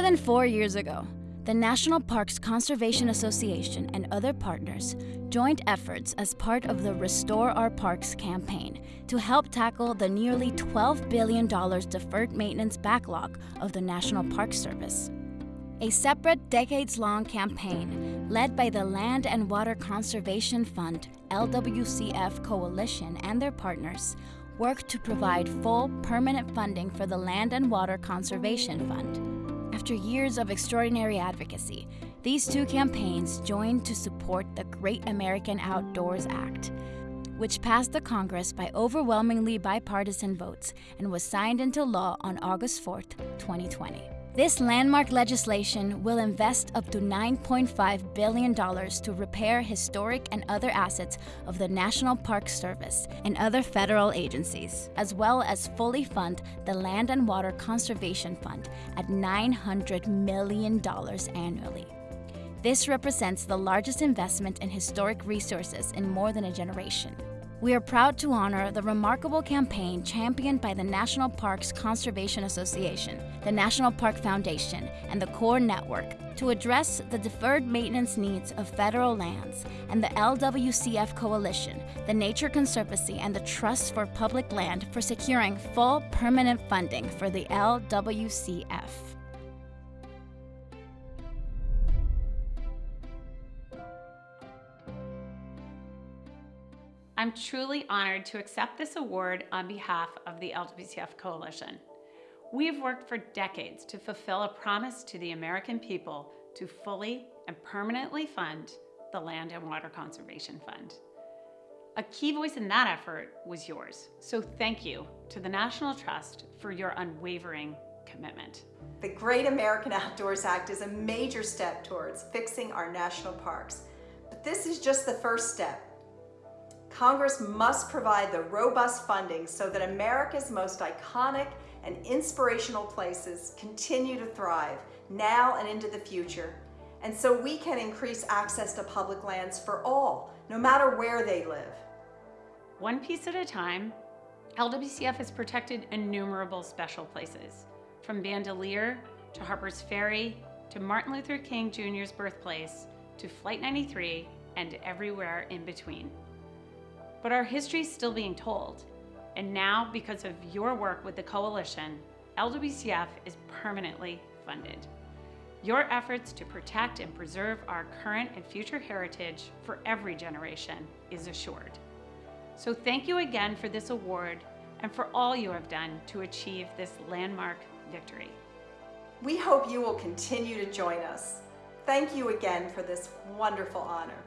than four years ago, the National Parks Conservation Association and other partners joined efforts as part of the Restore Our Parks campaign to help tackle the nearly $12 billion deferred maintenance backlog of the National Park Service. A separate decades long campaign led by the Land and Water Conservation Fund LWCF Coalition and their partners worked to provide full permanent funding for the Land and Water Conservation Fund. After years of extraordinary advocacy, these two campaigns joined to support the Great American Outdoors Act, which passed the Congress by overwhelmingly bipartisan votes and was signed into law on August 4, 2020. This landmark legislation will invest up to $9.5 billion to repair historic and other assets of the National Park Service and other federal agencies, as well as fully fund the Land and Water Conservation Fund at $900 million annually. This represents the largest investment in historic resources in more than a generation. We are proud to honor the remarkable campaign championed by the National Parks Conservation Association, the National Park Foundation, and the Corps Network to address the deferred maintenance needs of federal lands, and the LWCF Coalition, the Nature Conservancy, and the Trust for Public Land for securing full permanent funding for the LWCF. I'm truly honored to accept this award on behalf of the LWCF Coalition. We've worked for decades to fulfill a promise to the American people to fully and permanently fund the Land and Water Conservation Fund. A key voice in that effort was yours, so thank you to the National Trust for your unwavering commitment. The Great American Outdoors Act is a major step towards fixing our national parks, but this is just the first step. Congress must provide the robust funding so that America's most iconic and inspirational places continue to thrive now and into the future, and so we can increase access to public lands for all, no matter where they live. One piece at a time, LWCF has protected innumerable special places, from Bandelier to Harper's Ferry to Martin Luther King Jr.'s birthplace to Flight 93 and everywhere in between. But our history is still being told. And now, because of your work with the Coalition, LWCF is permanently funded. Your efforts to protect and preserve our current and future heritage for every generation is assured. So thank you again for this award and for all you have done to achieve this landmark victory. We hope you will continue to join us. Thank you again for this wonderful honor.